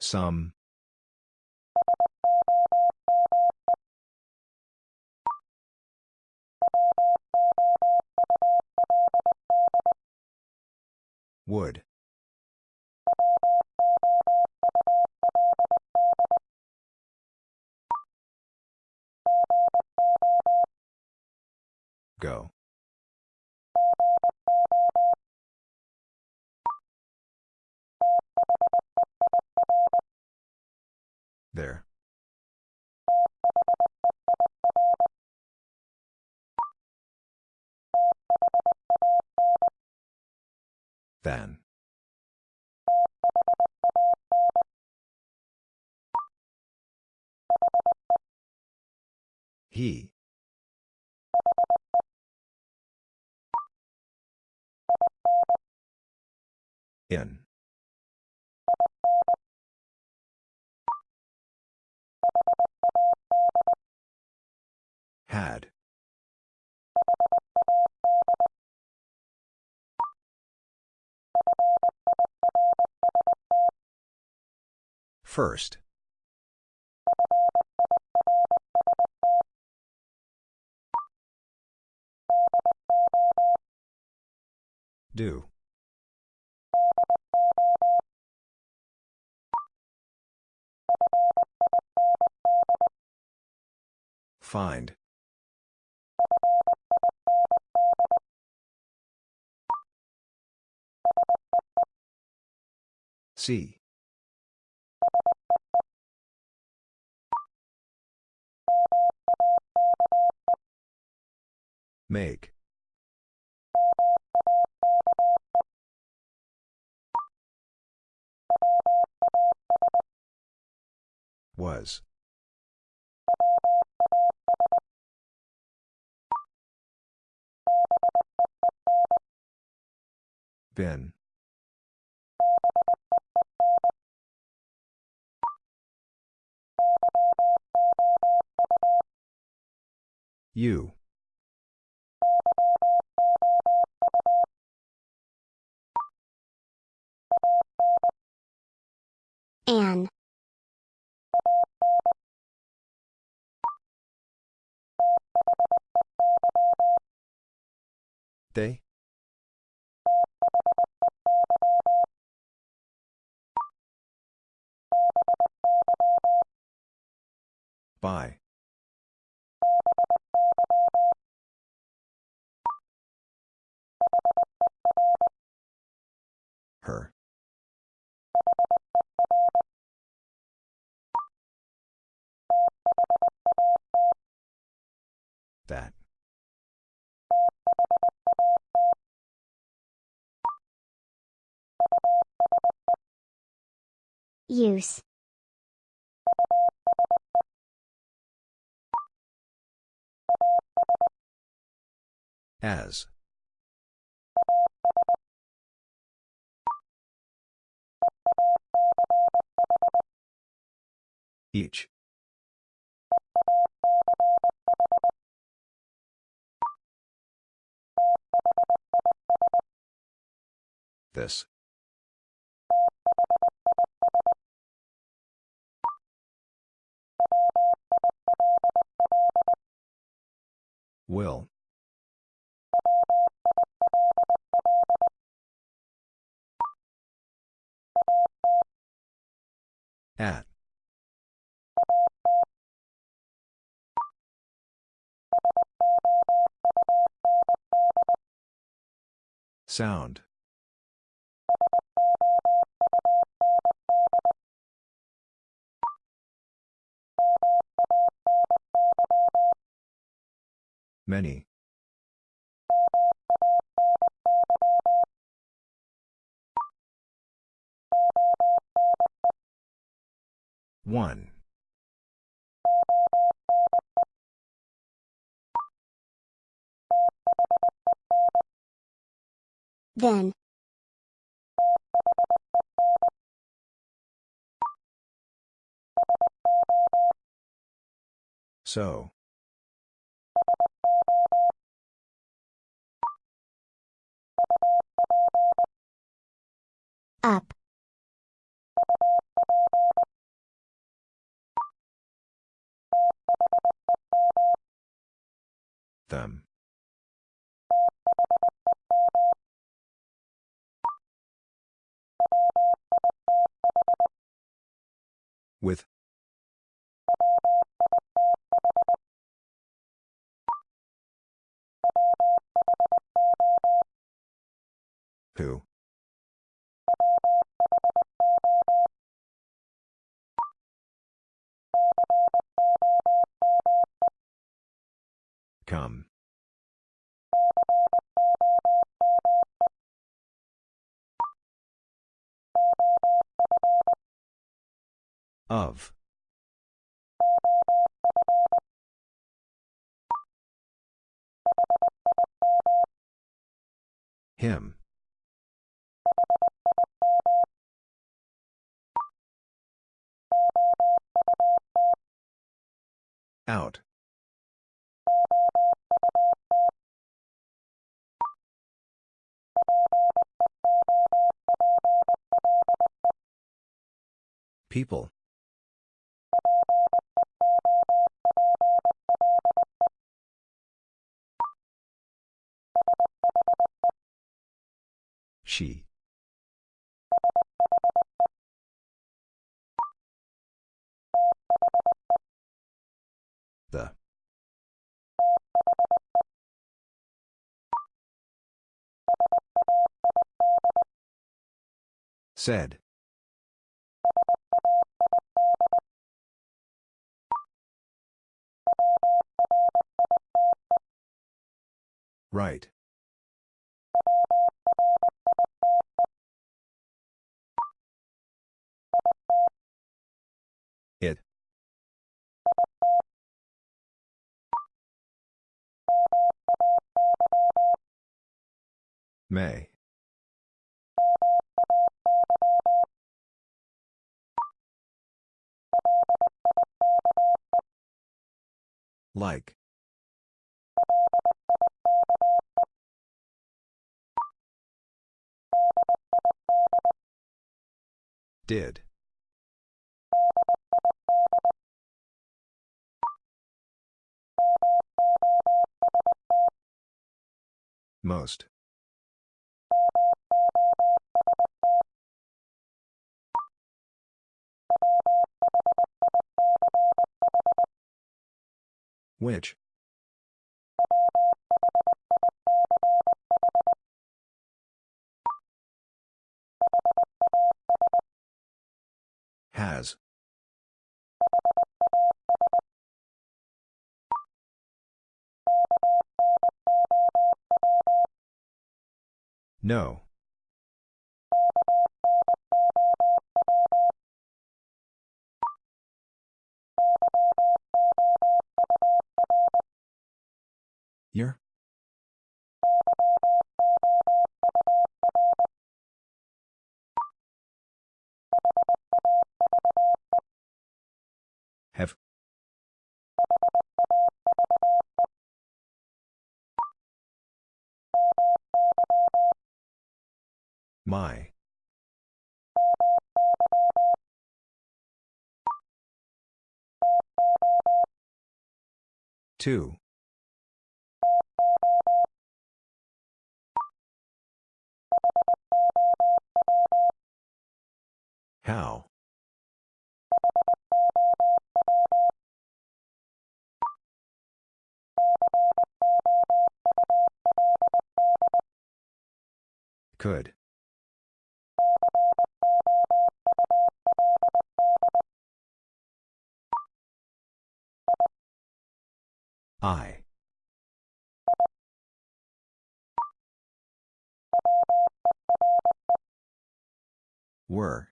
Some. Would. Go. There. Then. He. In. Had. First. Do. Find. See. Make. Was. Been. You. An. They? By. Her. That. Use. As. Each. This. Will. At. Sound. Many. One. Then. So. Up. Them. With. Who? Come. Of. Him. Out. People. She. The. Said. Right. It. May. Like. Did. Most. Which? Has. No. Year? Have. My. Two. How? Could. I. Were.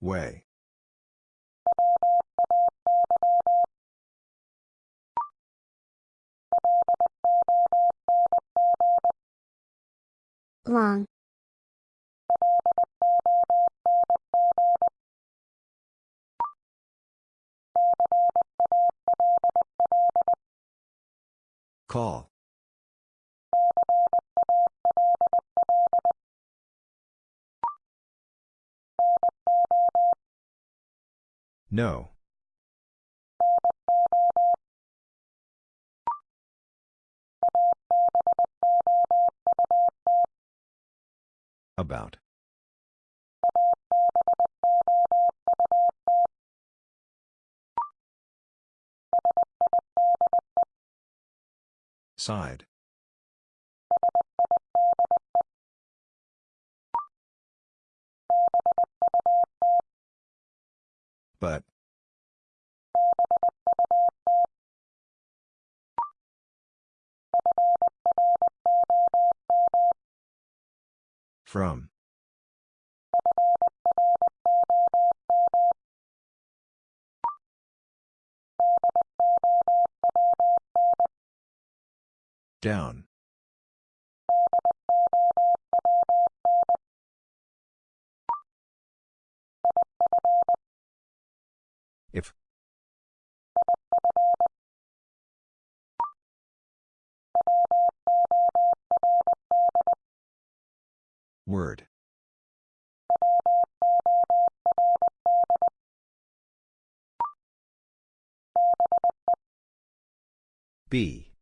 Way. Long. Call. No. About. Side. But. From. Down. If. Word. Be.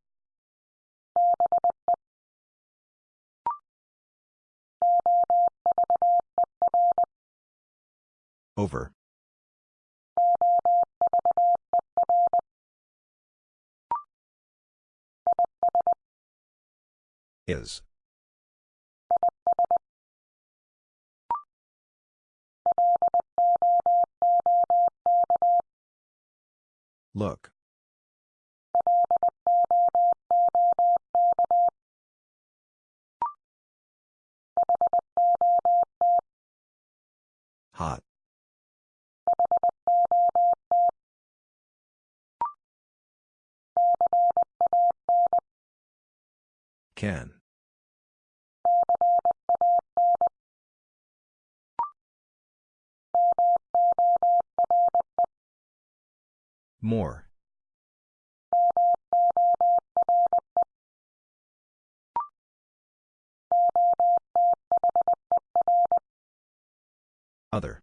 Over. Is. Look. Hot. Can. More. Other.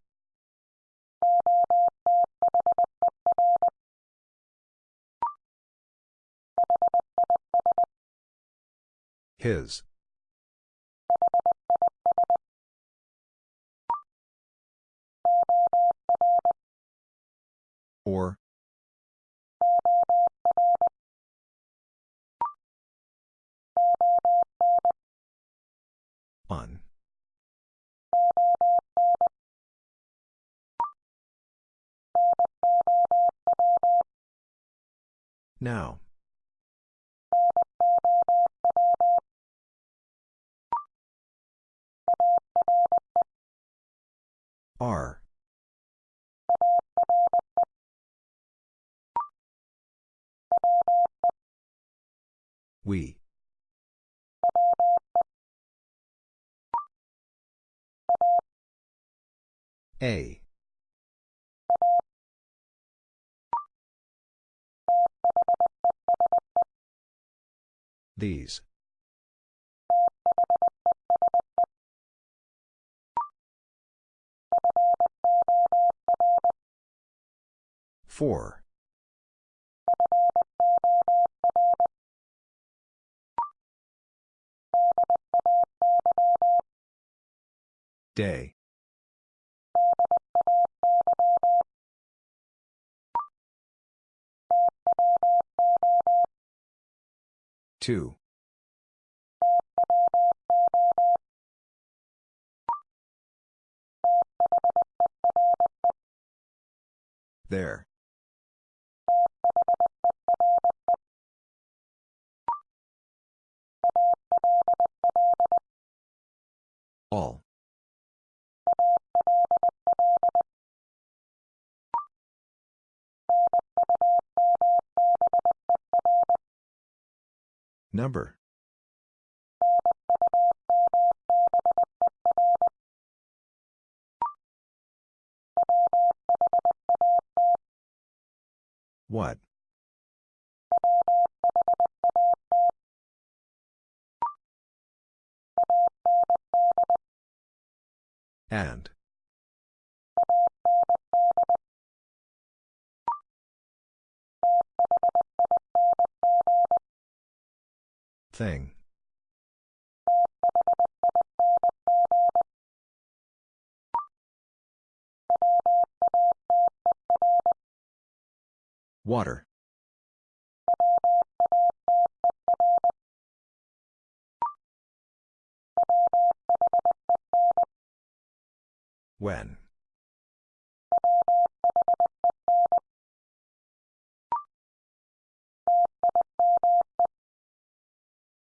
His. Or. On. Now. Are. We. A. These. Four. Day. Two. There. All. Number. What? And. Thing. Water. When.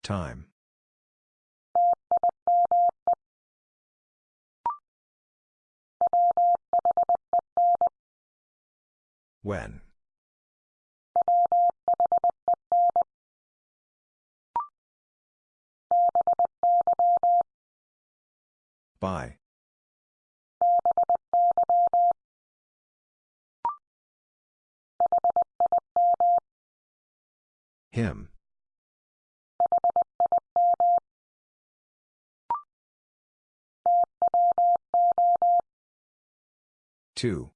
Time. When. By. Him. Two.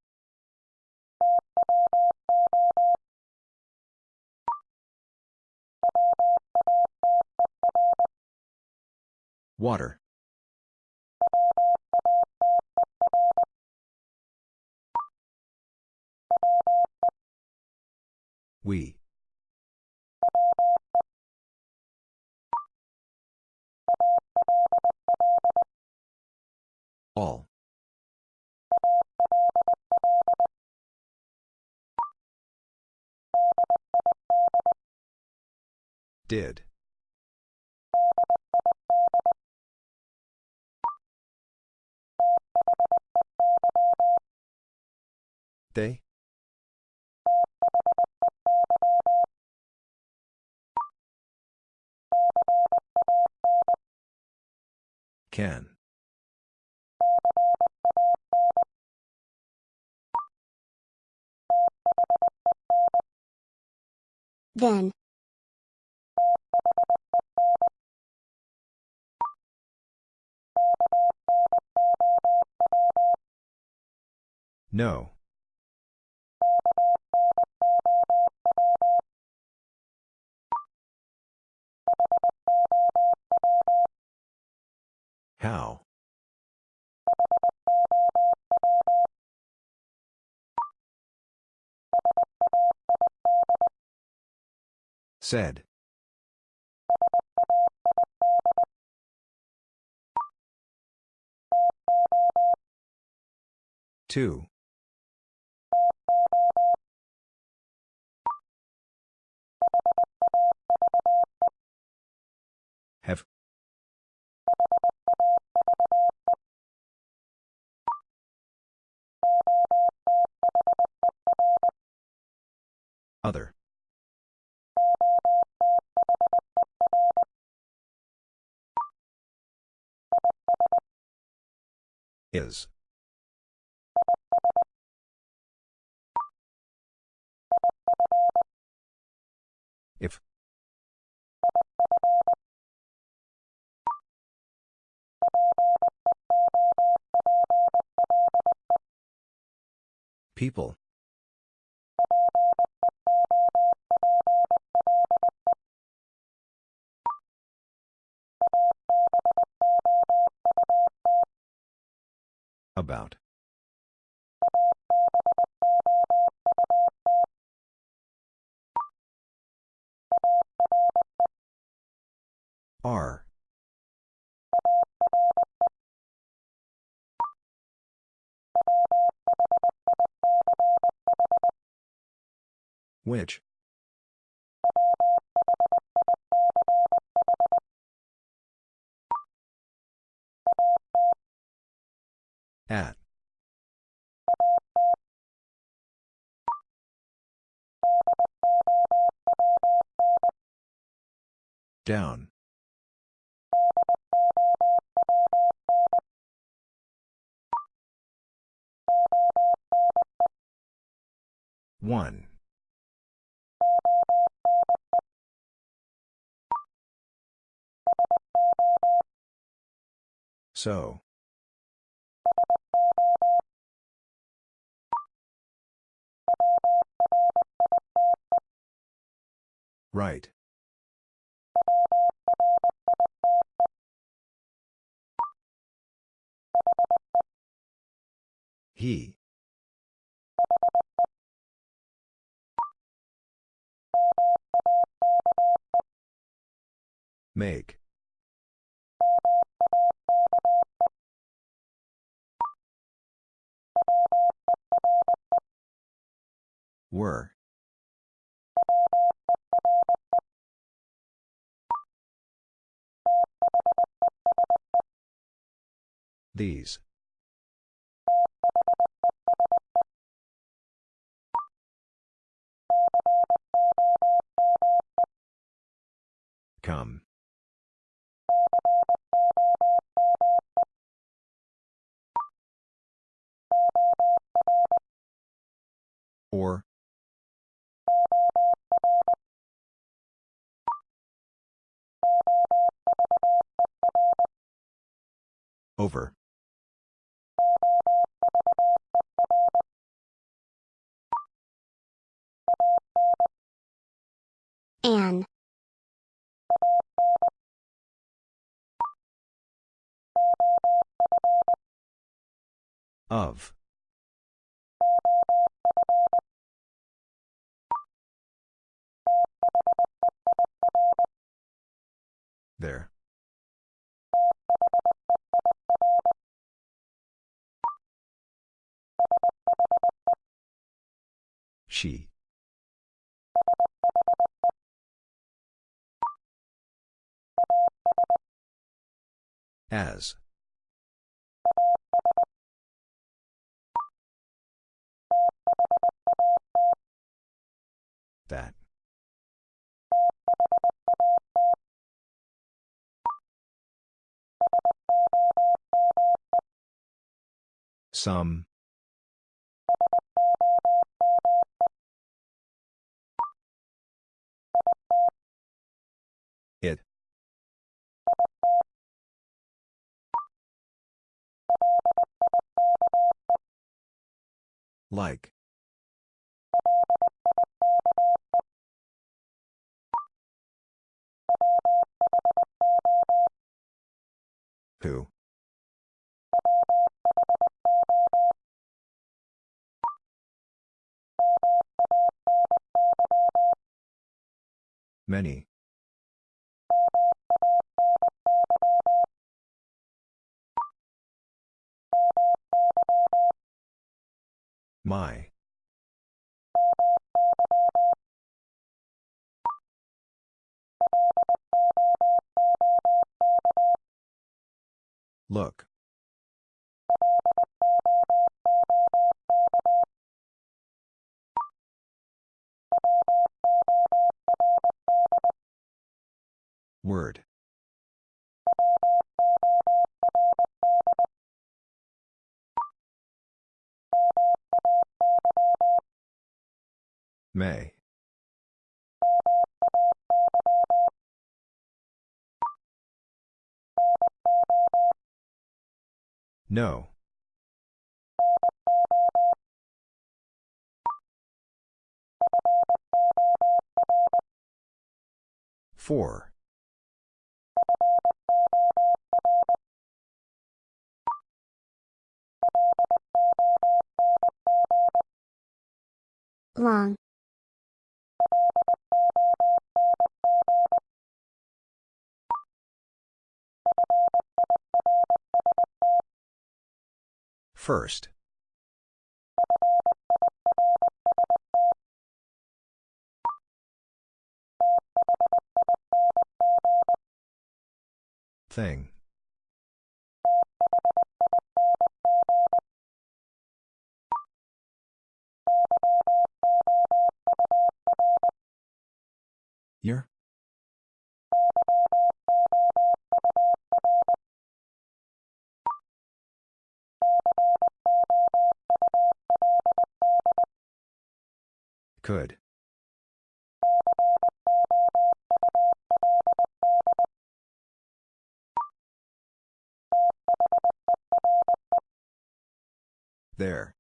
Water. We. All. Did. They? Can. Then. No. How? Said. Two. Have. Other. Is. If. People. About. Are. Which? At. Down. One. So. Right. He. Make. Were. These. Come. Or. Over. An. Of. There. She. As. That. Some. It. Like. Who? Many. My. Look. Word. May. No. Four. Long. First. Thing. Year? Could. There.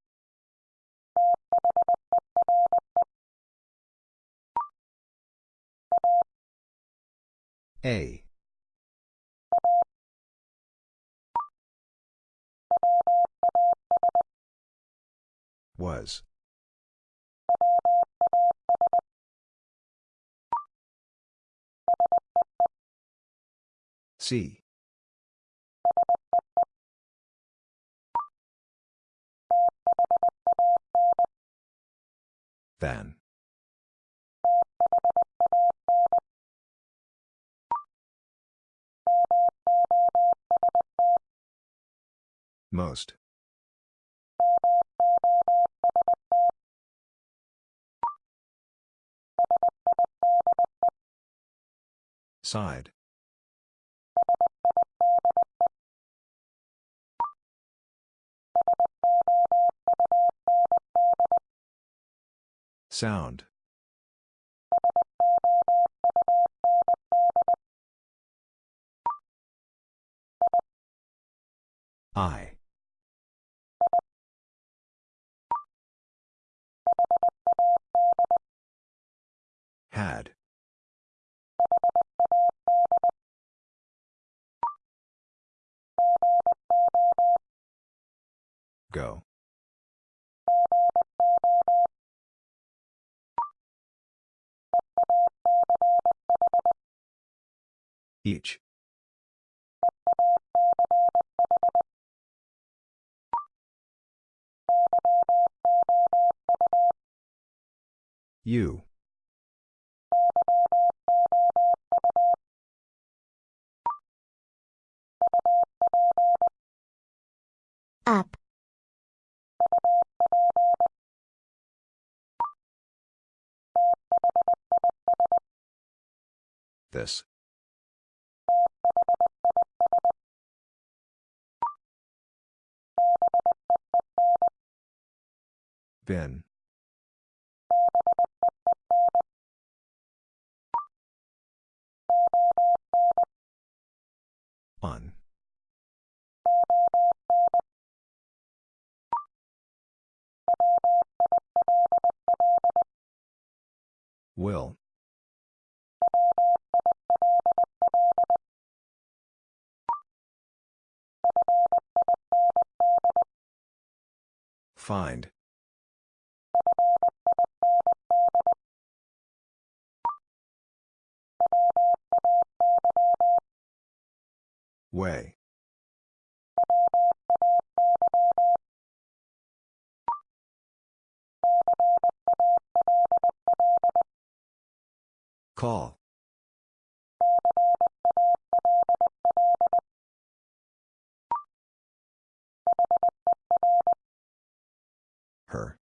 A. Was. See. Then. Most. Side. Sound. I. Had. Go. Each. You. Up. This. Bin. On. Will. Find. Way. Call. Her.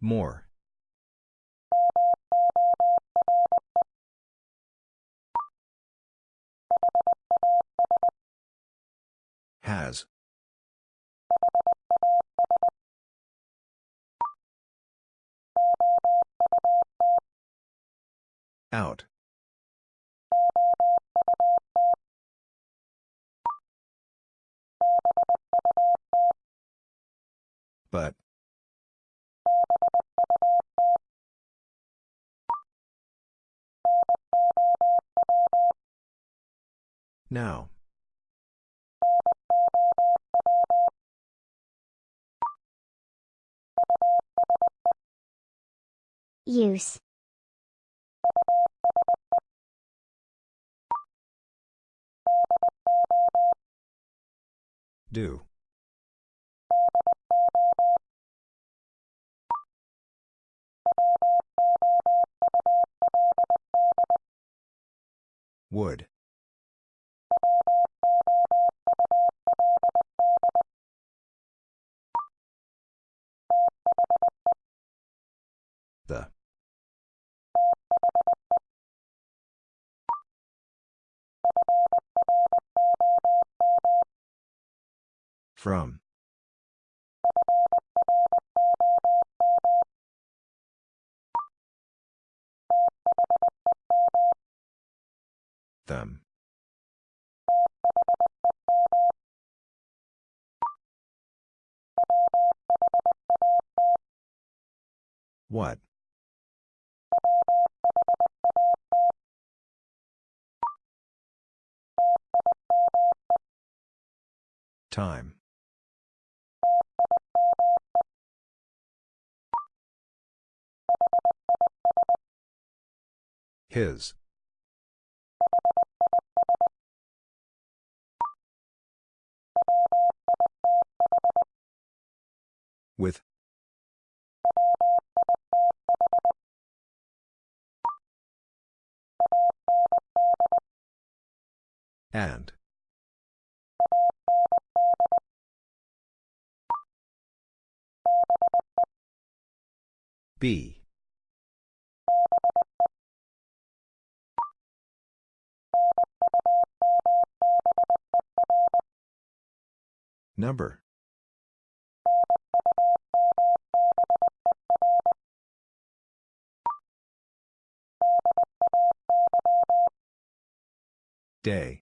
More. Has. Out. But. Now. Use. Do. Would. The. From. Them. What? Time. His. With. And. Be. Number. Day.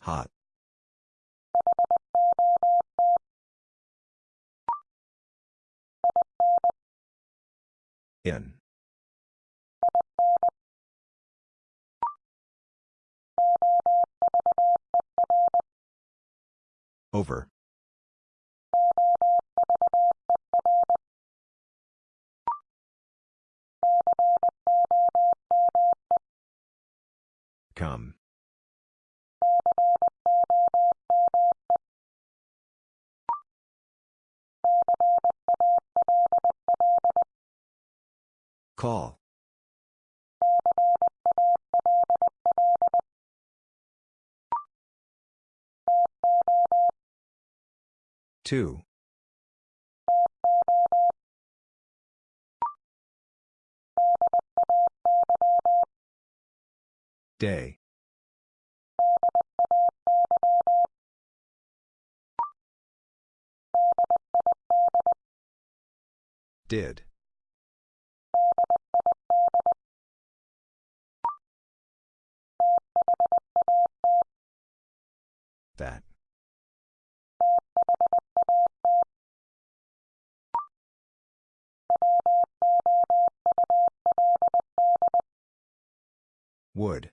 Hot. In. Over. Come. Call. Two. Day. Did. That. Would.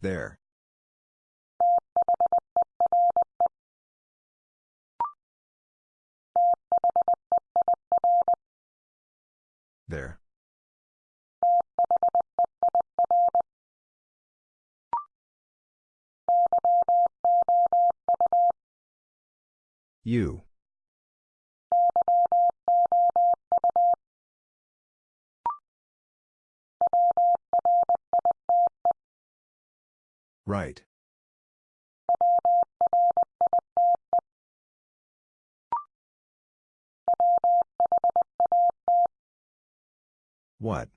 There. There. You. Right. What?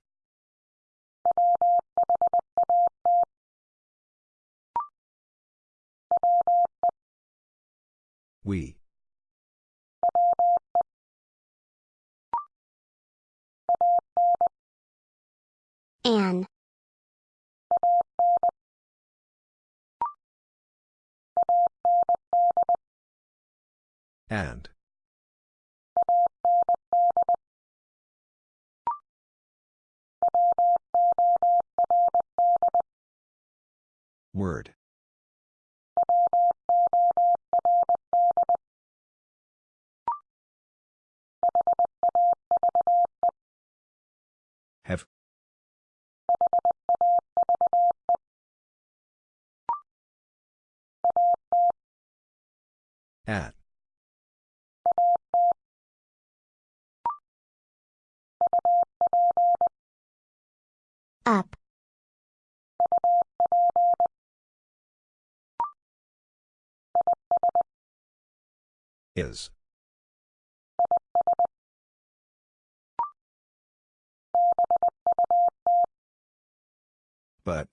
We. An. And. Word. Have. At. Up. Is. But.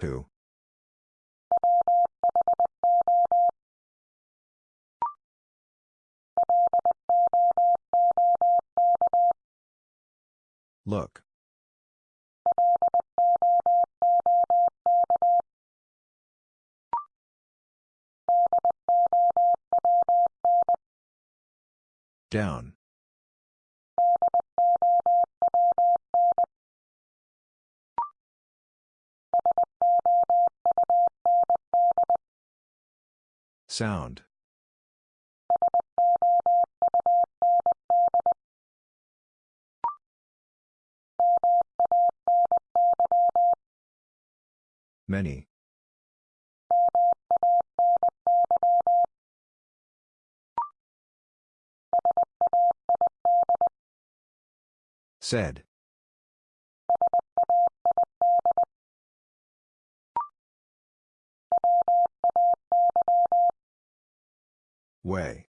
Who? Look. Down. Sound. Many. Said. Way.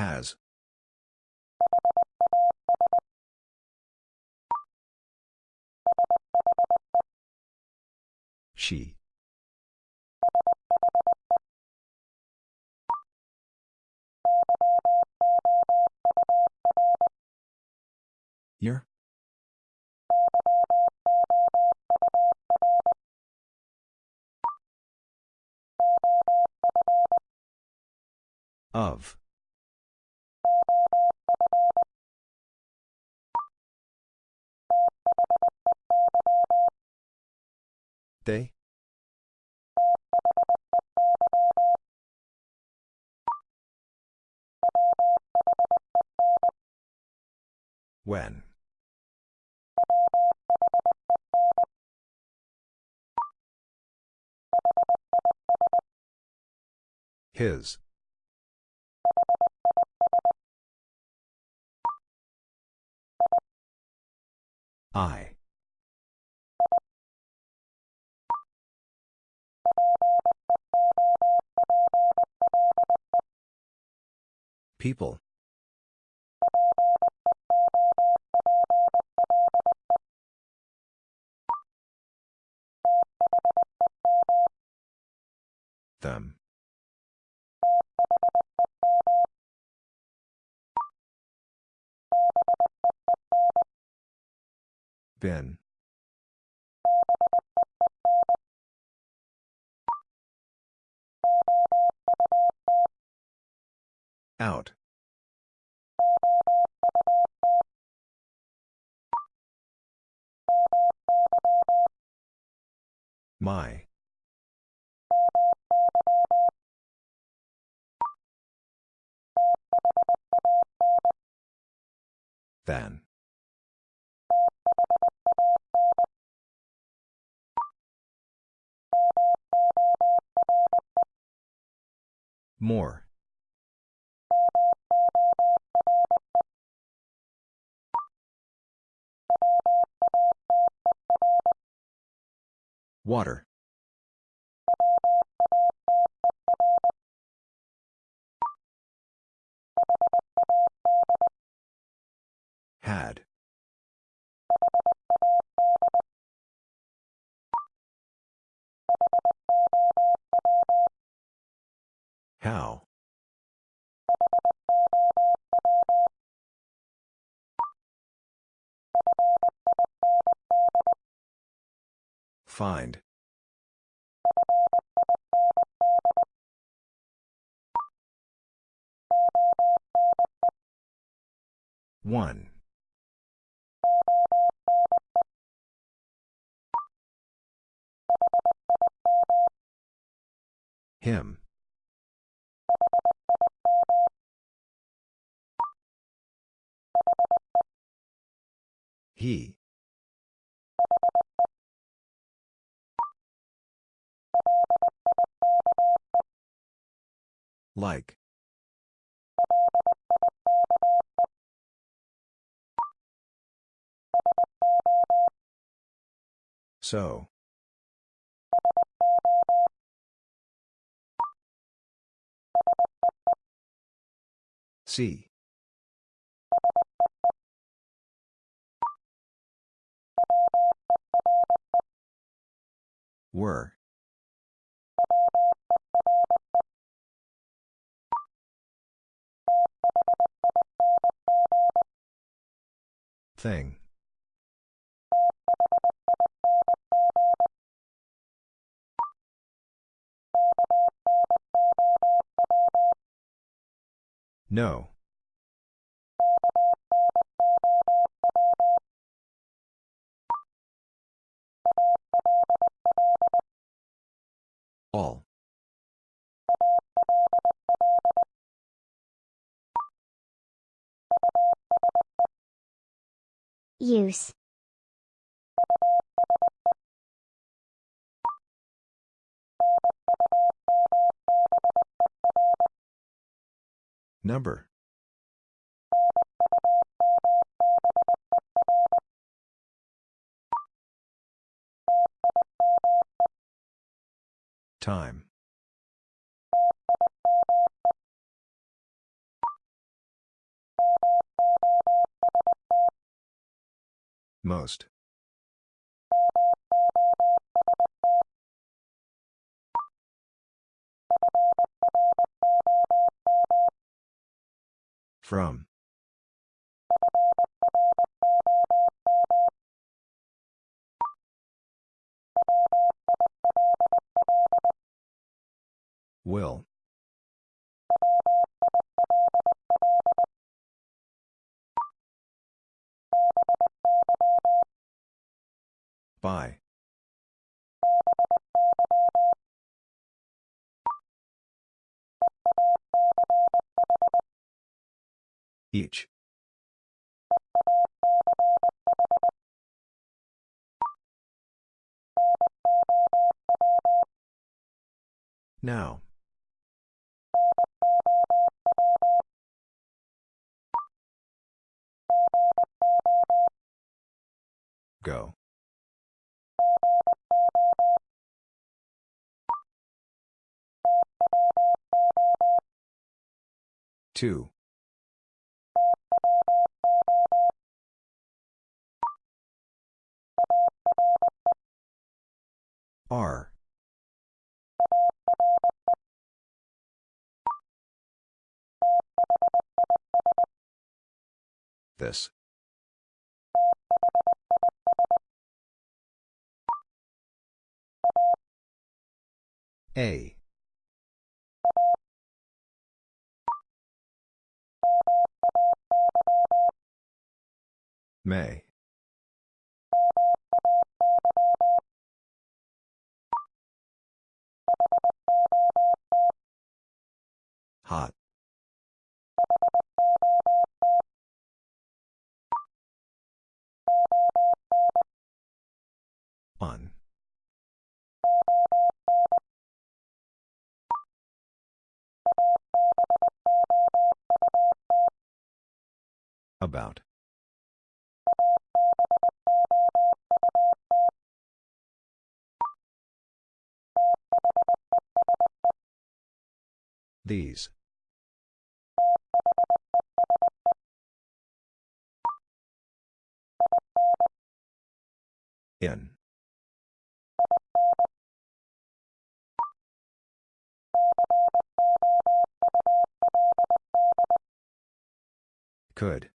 Has. She. Your? Of. They? When? His. I. People. Them. Been. Out. My. Than. More. Water. Had. How? Find. One. Him. He. Like. So. See. Were. Thing. No. All. Use. Number. Time. Most. From. Will. By. Each. Now. Go. Two. Are. This. A. May. Hot. On. About. These. In. Could.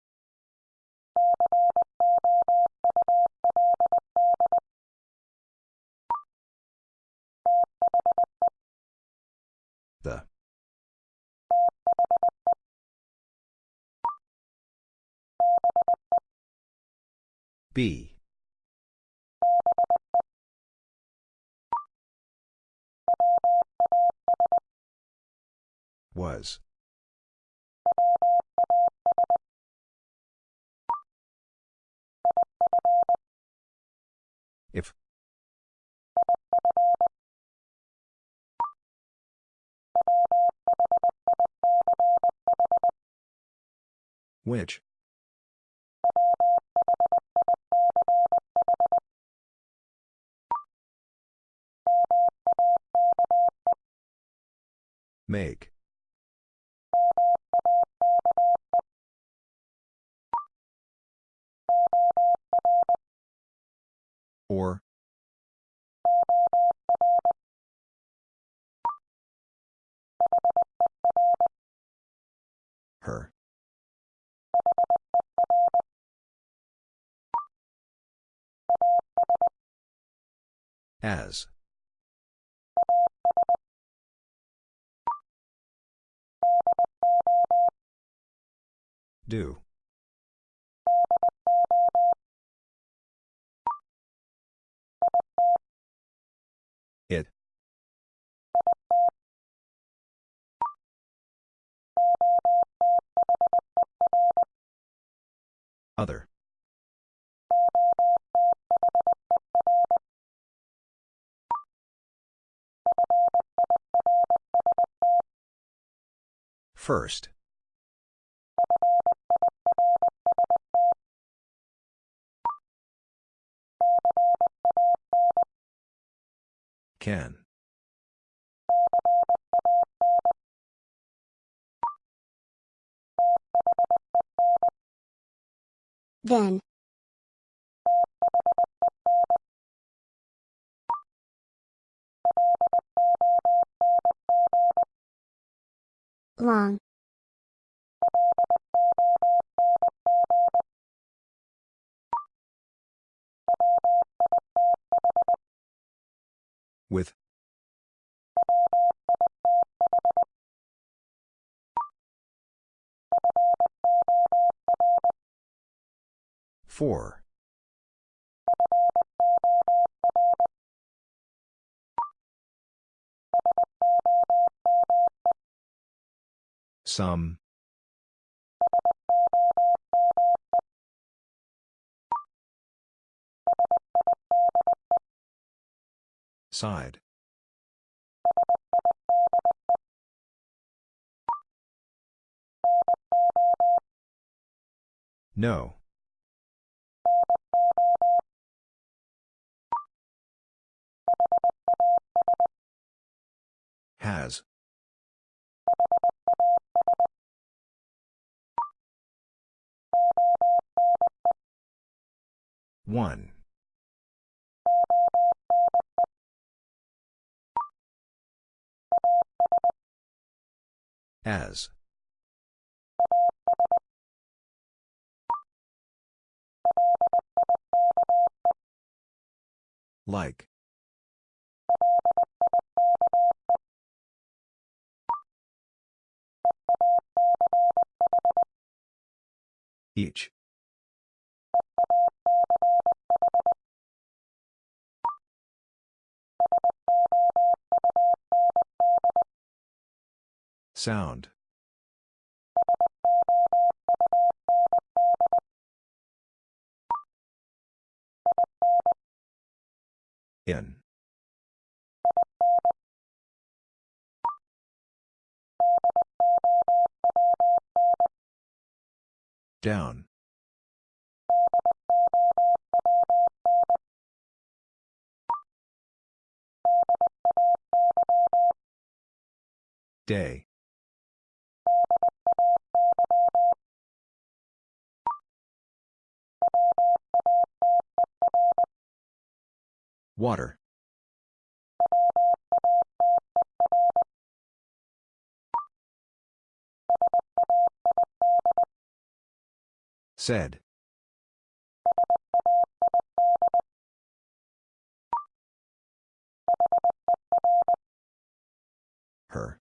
The. Be. Was. If. Which? Make. Or. Her. As. Do. It. Other. First. Can. Then. Long. With. Four. Some. Side. No. Has. One. As. Like. Each. Sound. In. Down. Day. Water. Said. Her.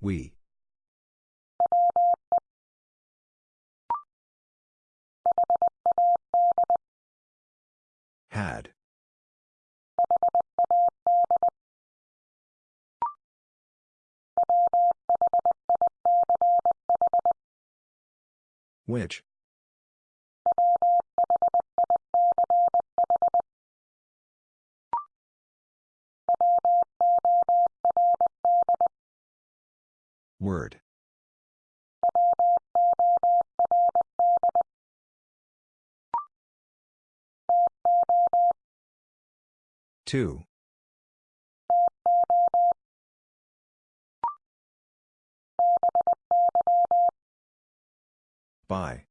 We. Had. Which? Word. Two. By.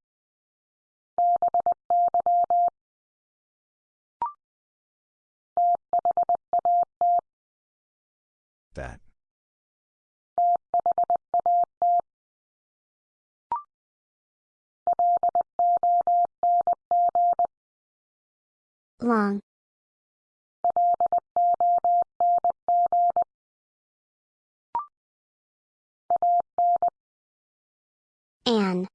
That. Long. An.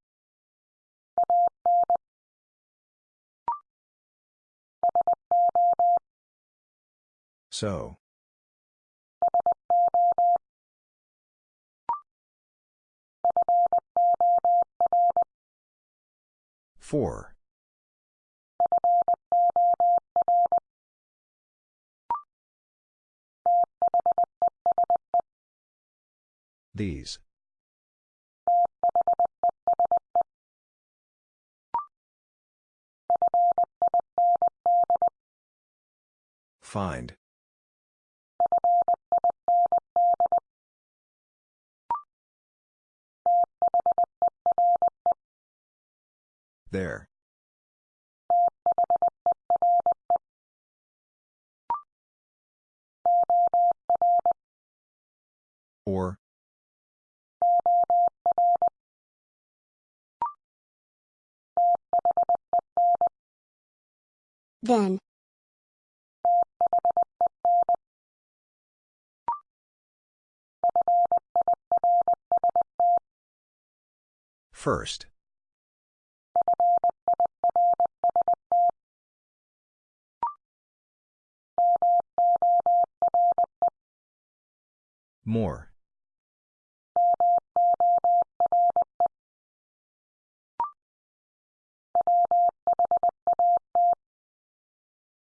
So. Four. These. Find. There. Or. Then. First. More.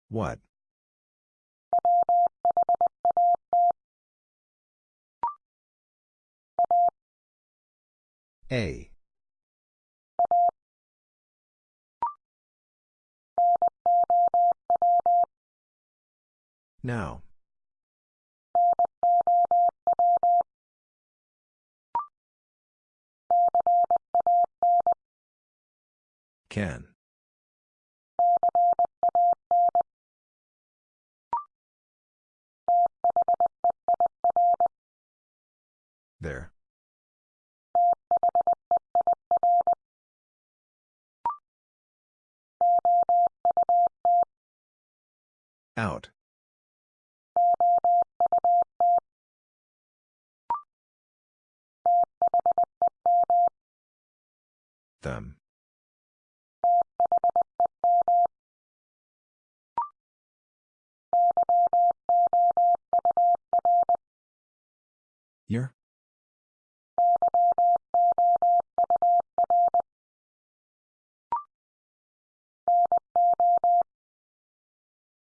What? A. Now. Can. There. Out. Them. Your?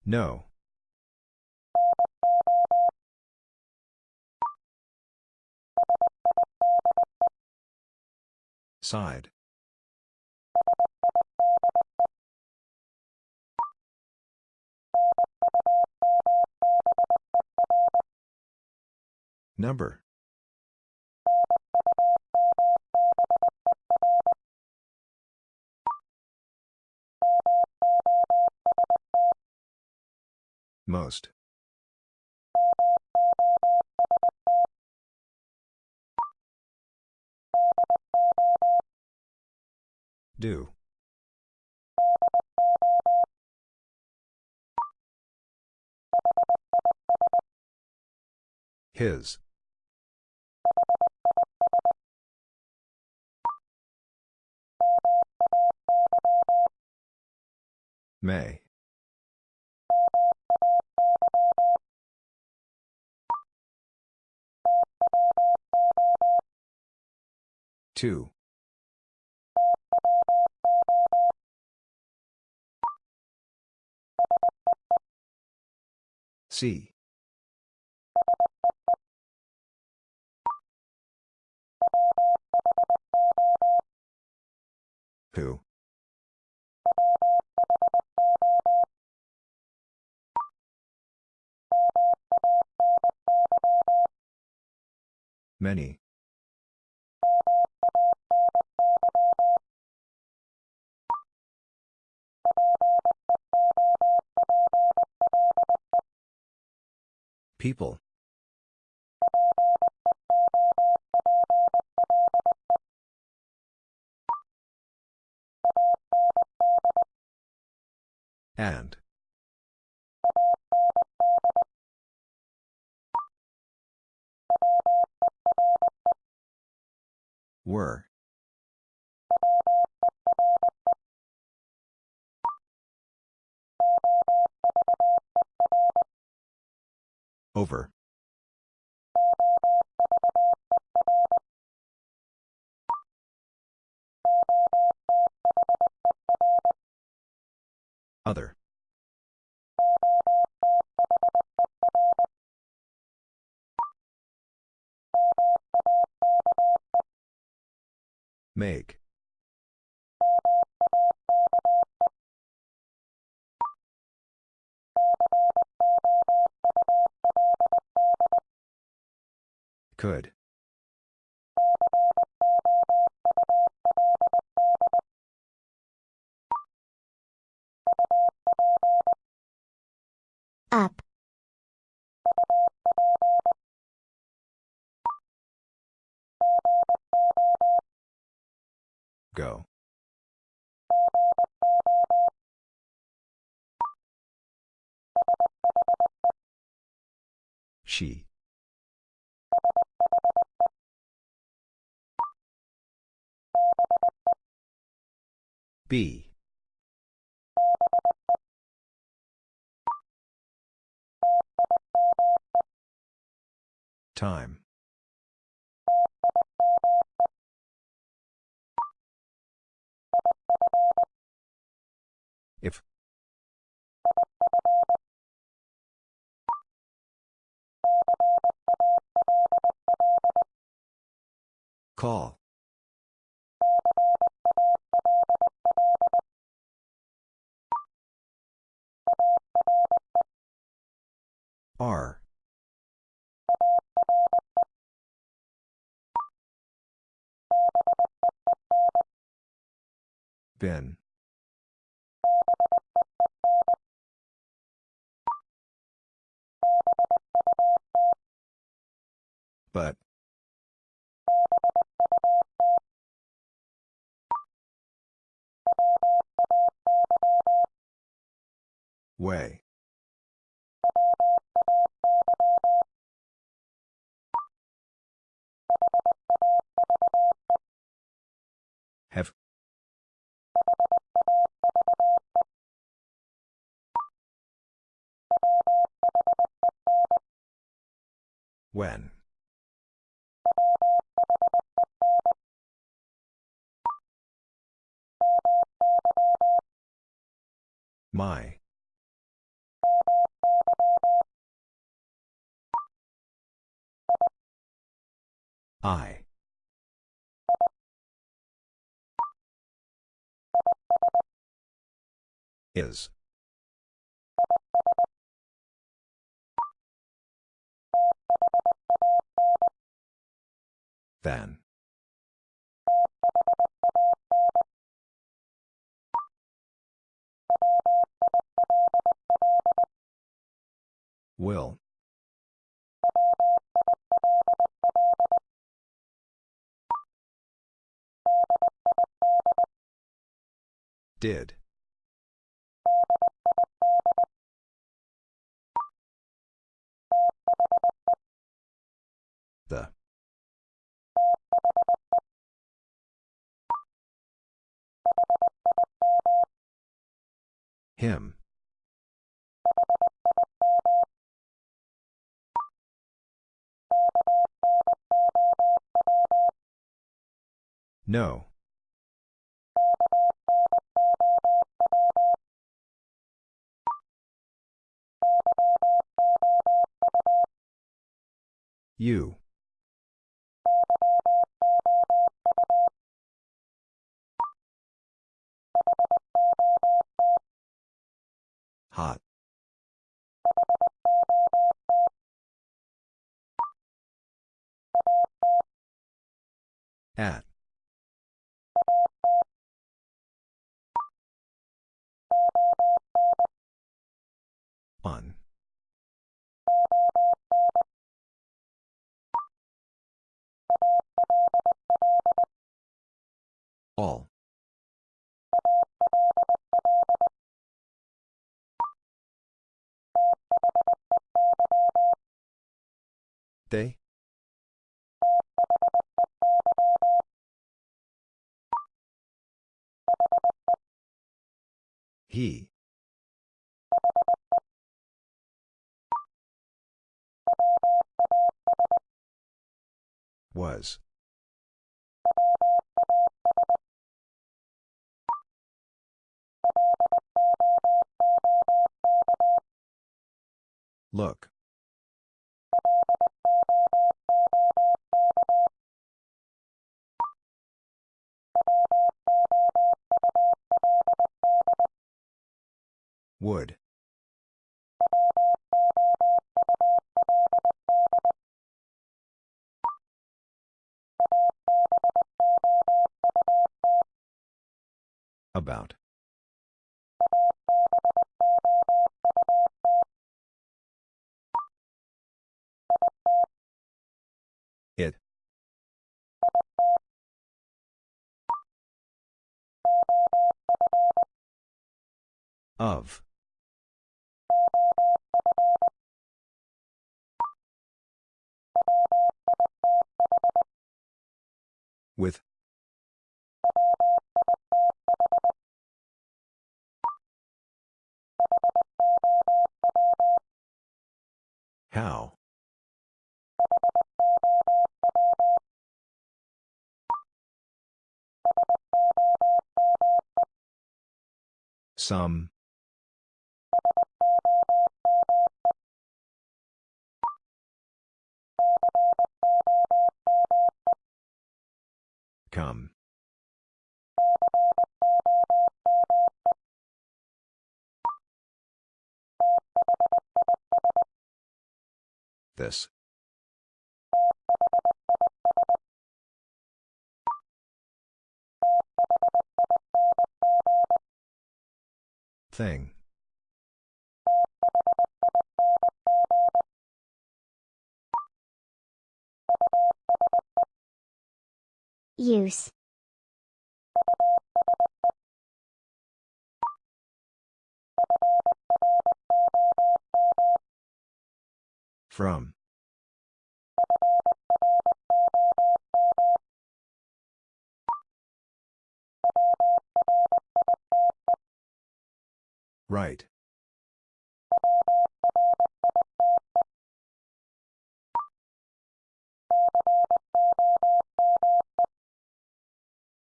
No. Side. Number. Most. Do. His. May. Two. See. Who? Many. People. And. Were. Over. Other. Make. Could. Up. Go. She. Be. Time. If. Call. Are. Ben. But. Way. Have. When. My. I. Is. Then. Will. Did. The. Him. No. You. Hot. At. On. All. They? He. Was. Look. Would. About. It. Of. With. How? Some. Come. This. Thing. Use. From. Right.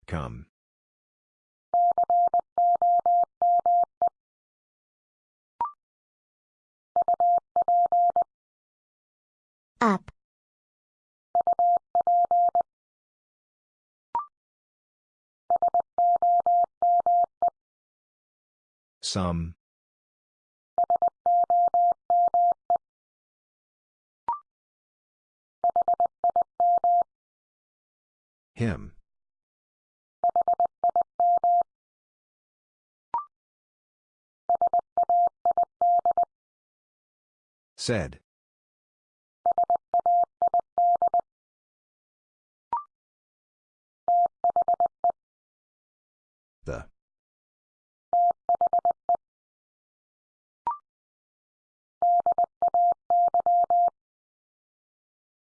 Come. Up. Some. Him. Said. The.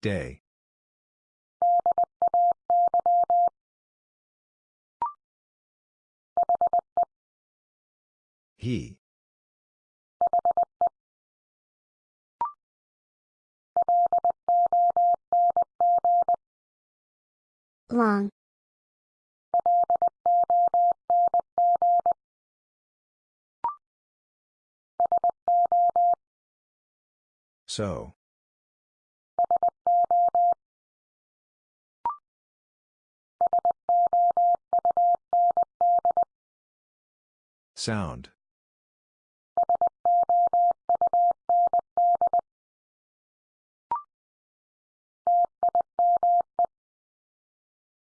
Day. He. Long. So. Sound.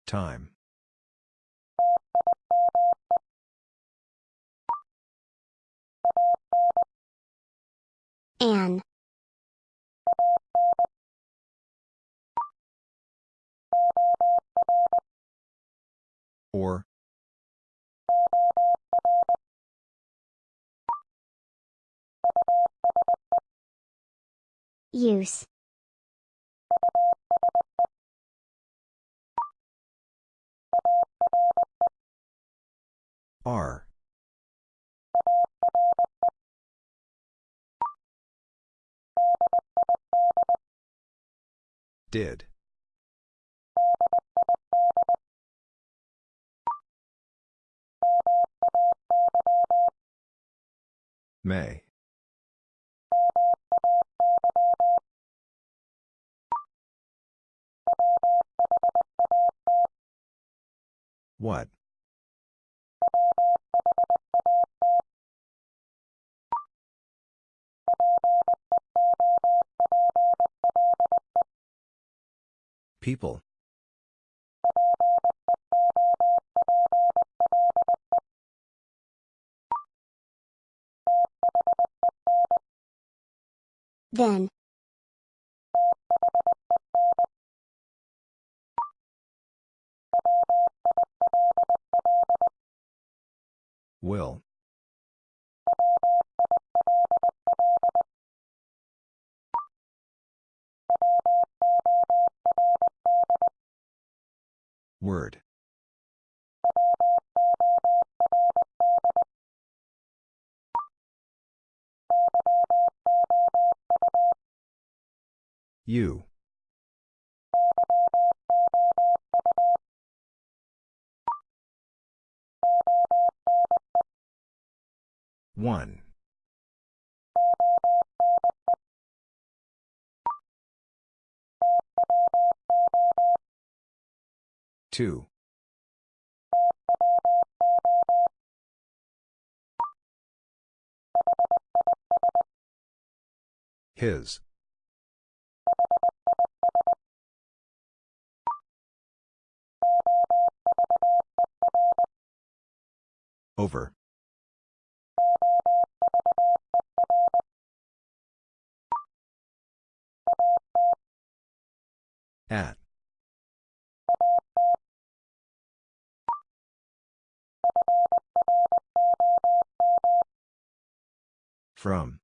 Time. An. Or. Use. Are. Did. May. What? People. Then. Will. Word. You. One. Two. His. Over. At. From.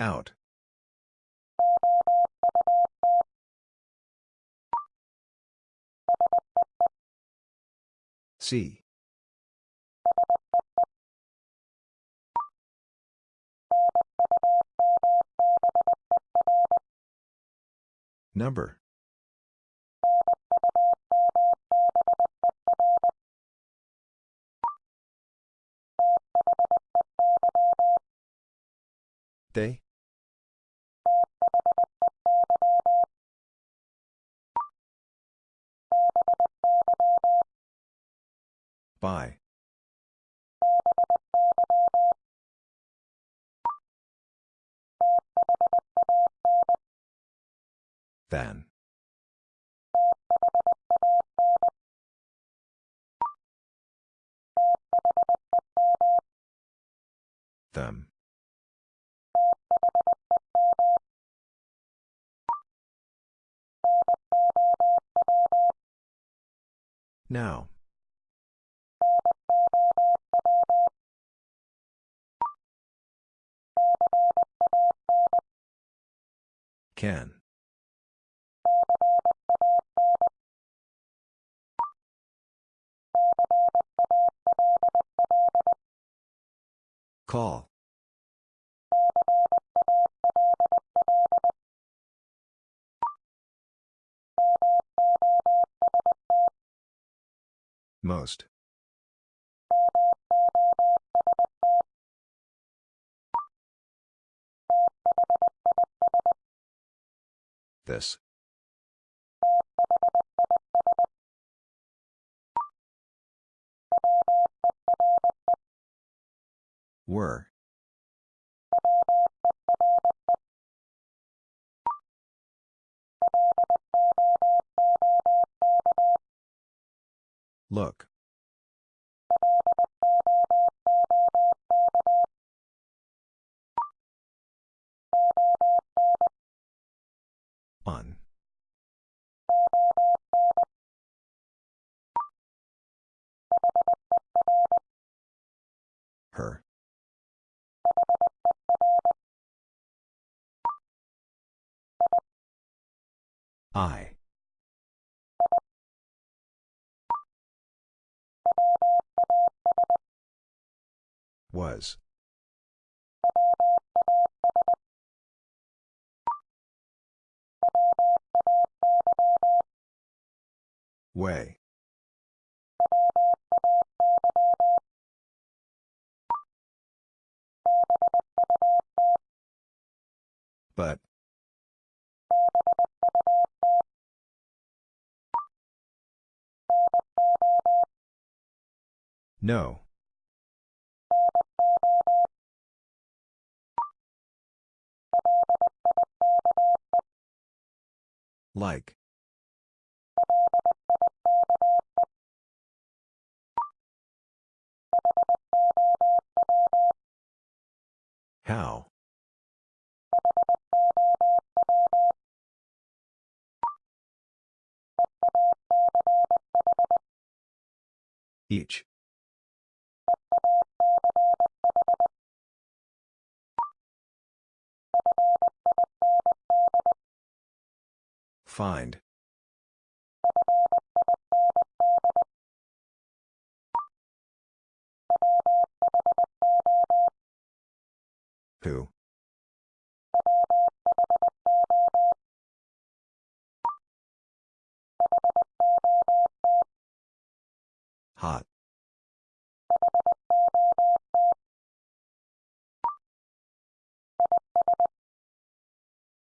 Out. See. Number. They? By. Then. Them. Now. Can. Call. Most. This. Were. Look. On. Her. I. Was. Way. But. No. Like. How? Each. Find. Who? Hot.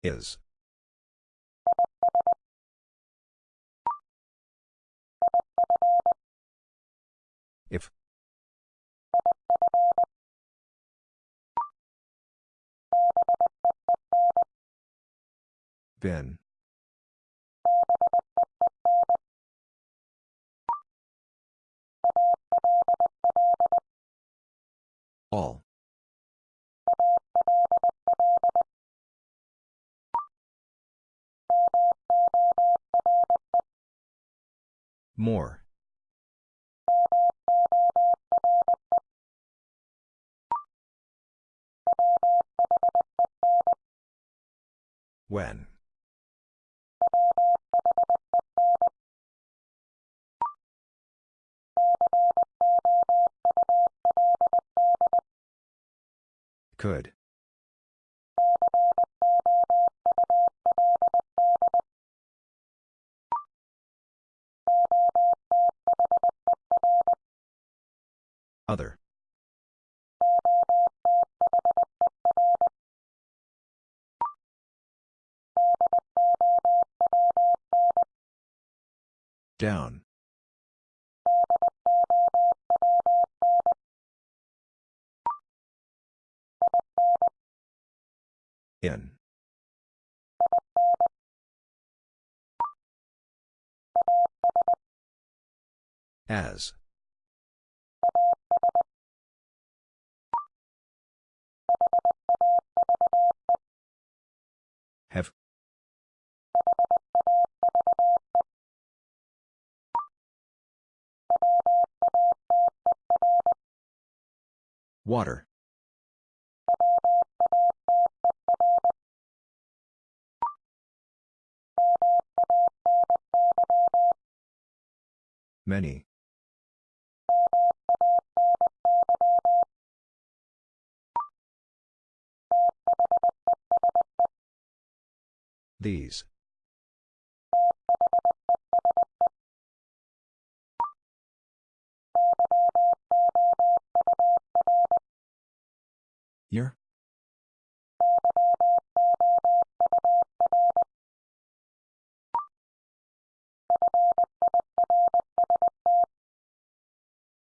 Is. If. Been. All. More. When. Could. Other. Down. In. As. Have. Water. Many. These. Your?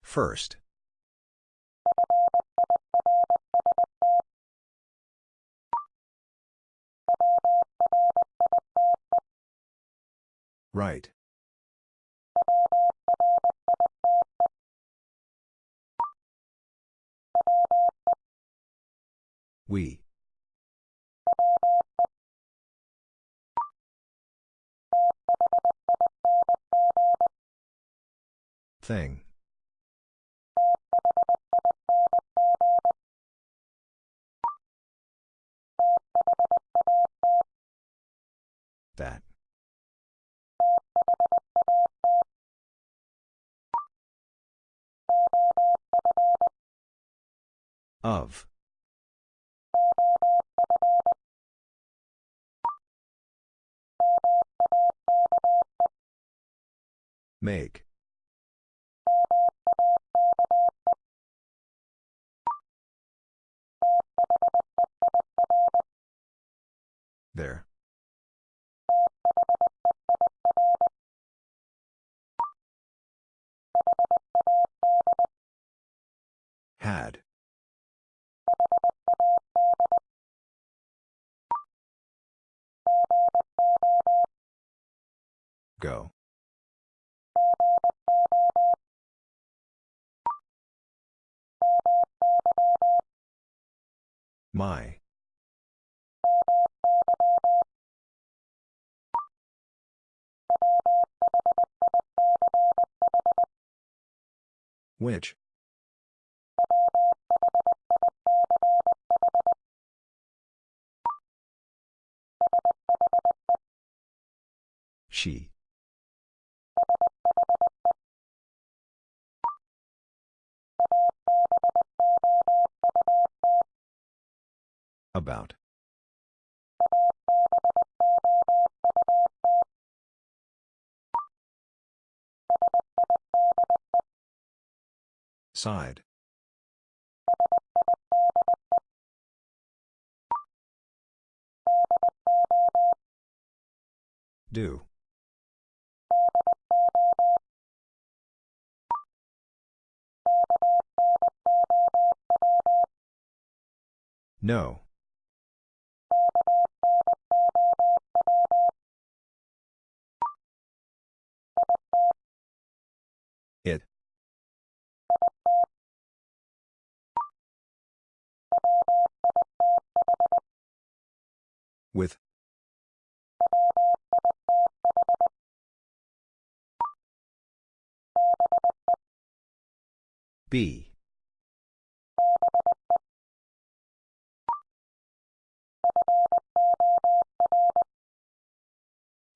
First. Right. We. Thing. That. Of. Make. There. Had. Go. My. Which? She. About. Side. Do. No. It. With. Be.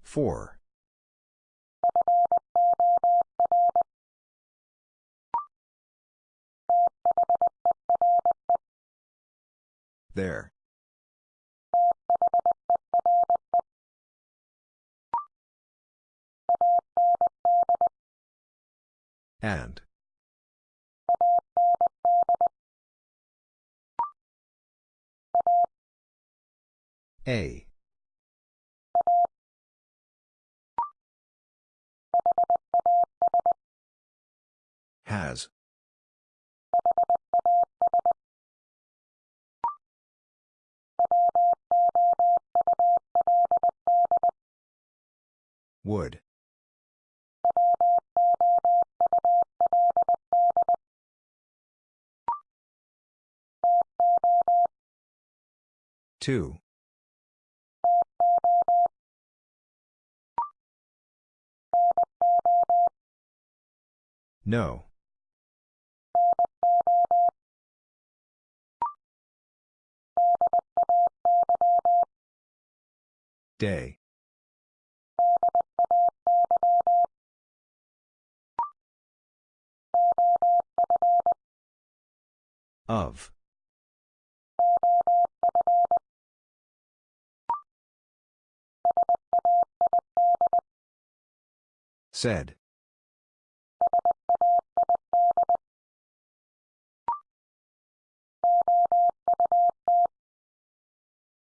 Four. There. And. A. Has. Would. Two. No. Day. Of. Said.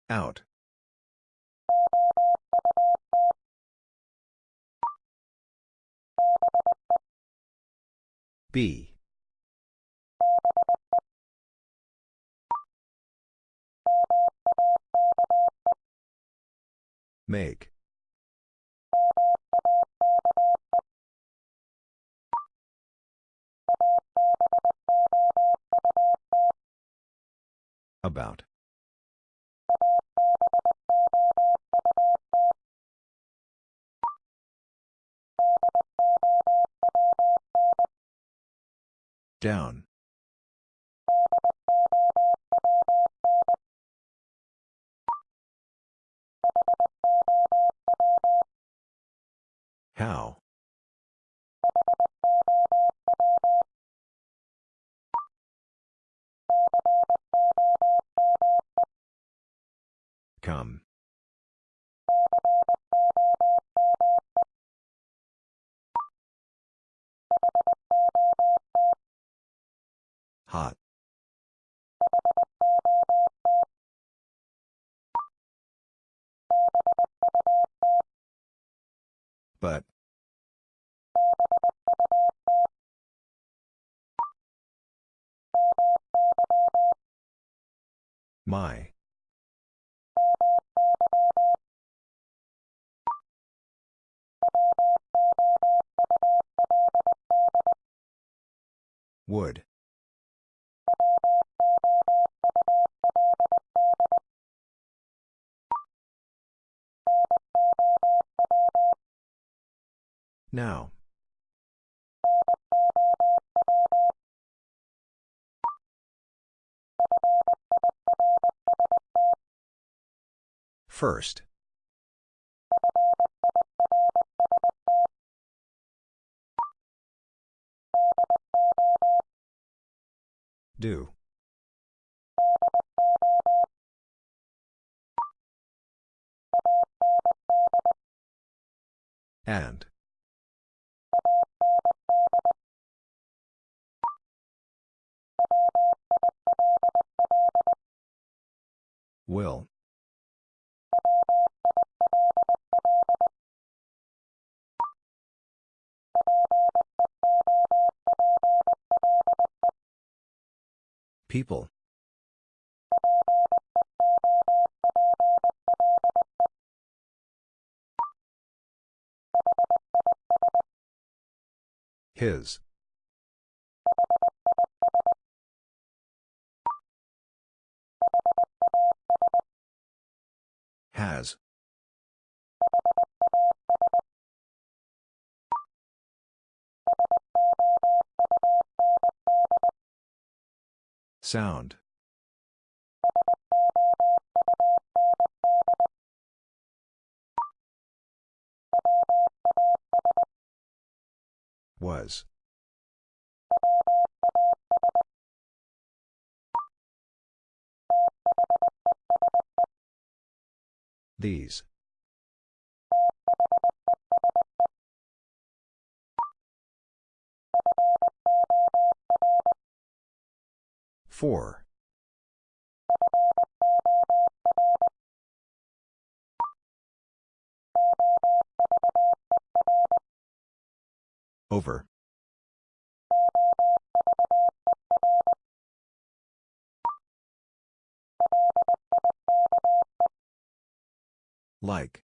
Out. Be. Make. About. Down. How? Come. Hot. But. My. Would. Now. First. Do. And. Will. People. His. Has. Sound. Was. These. Four. Over. Like.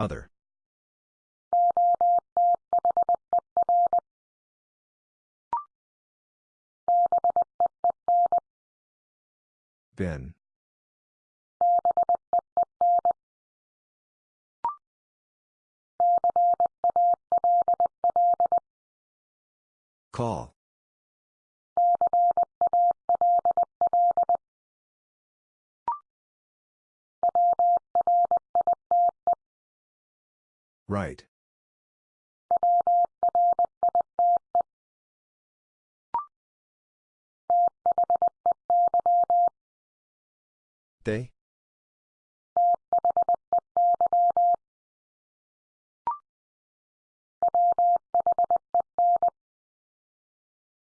Other. Been. Call. Right. They?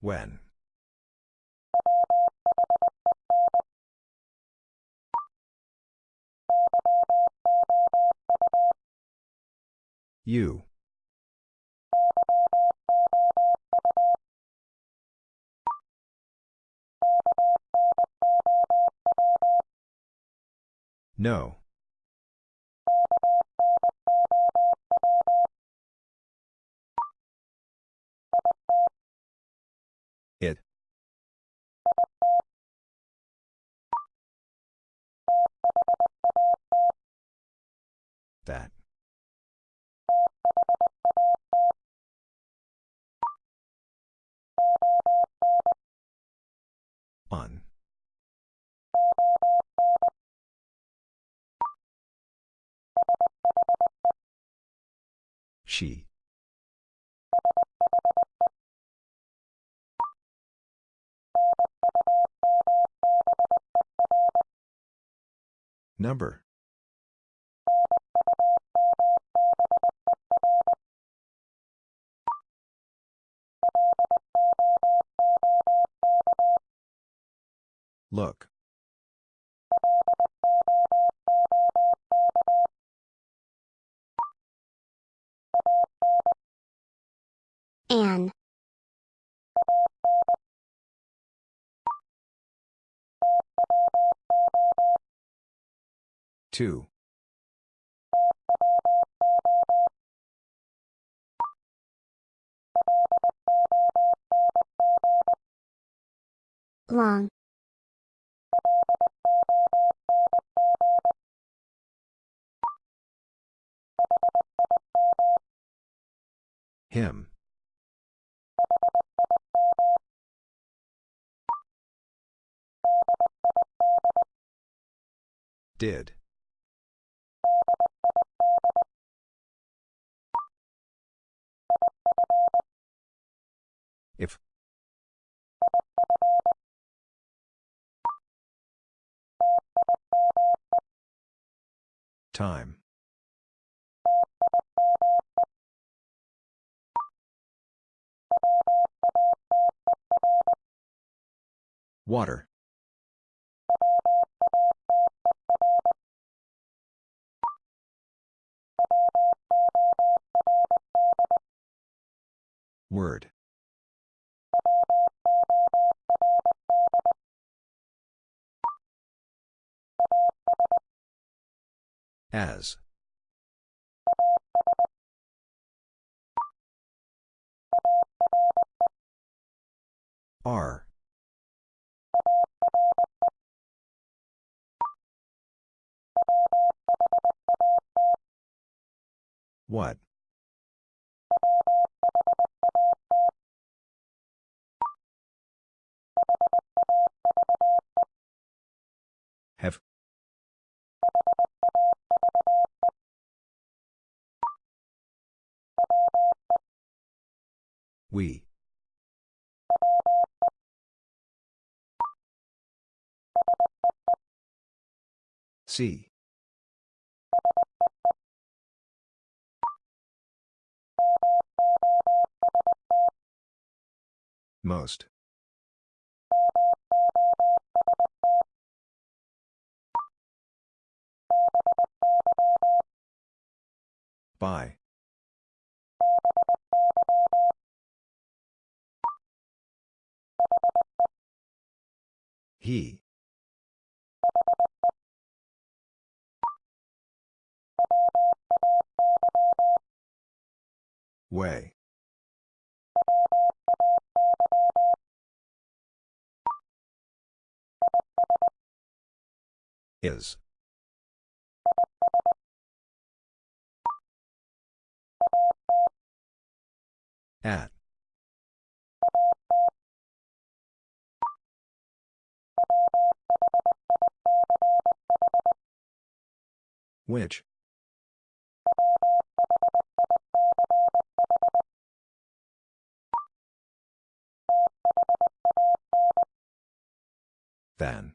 When? You. No. It. That. On. She. Number. Look. An. Two. Long. Him. Did. If. Time. Water. Word. As. Are. What? Have. We. See. Most. By. He. Way. Is. At. Which? Then.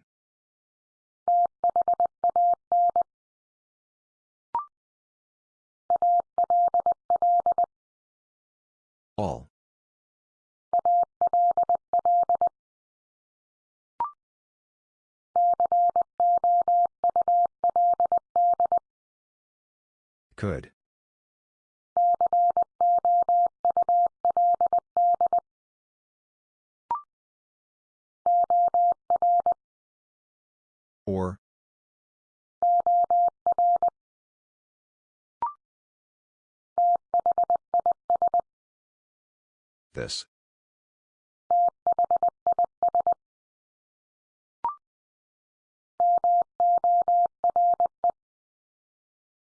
All. Could. Or. This.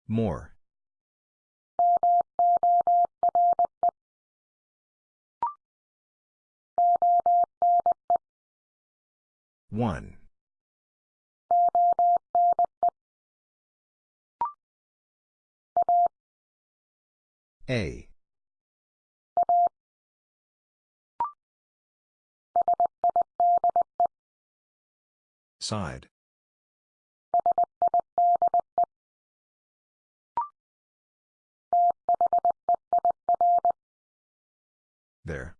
More. One. A. Side. There.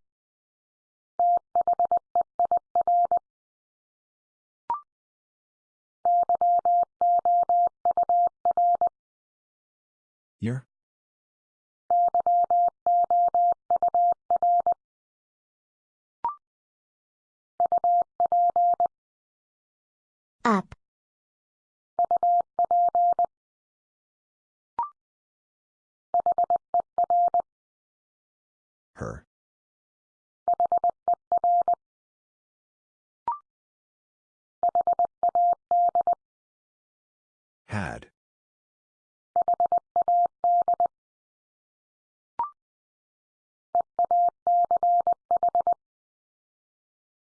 Year? Up. Her. Had.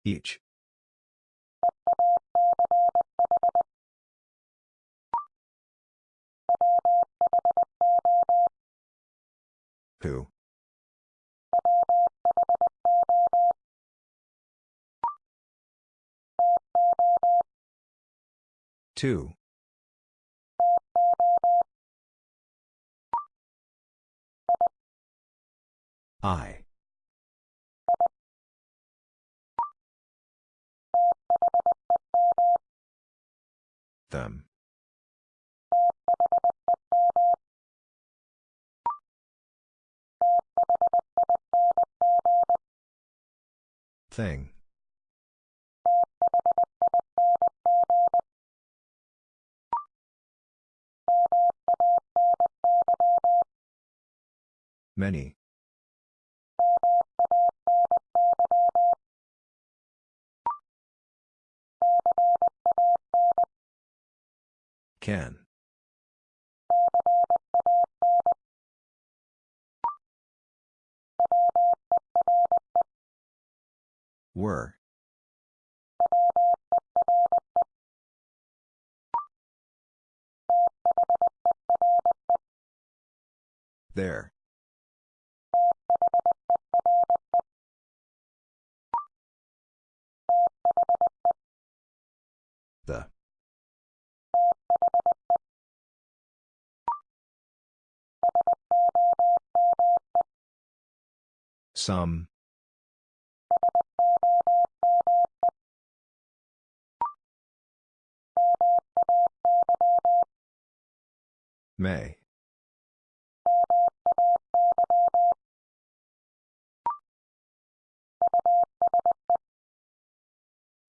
Each. Who? Two. I. Them. Thing. Many. Can. Were. There. Some. May.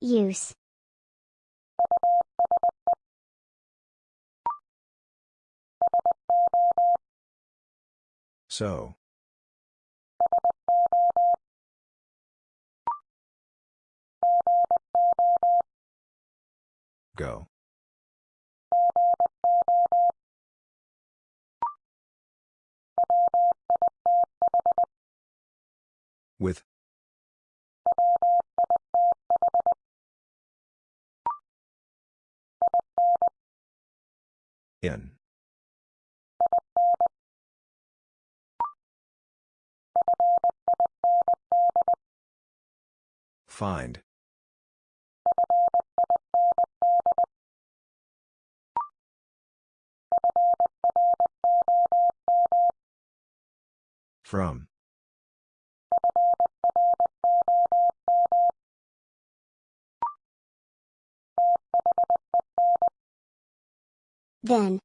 Use. So. Go. With. In. Find. From. Then.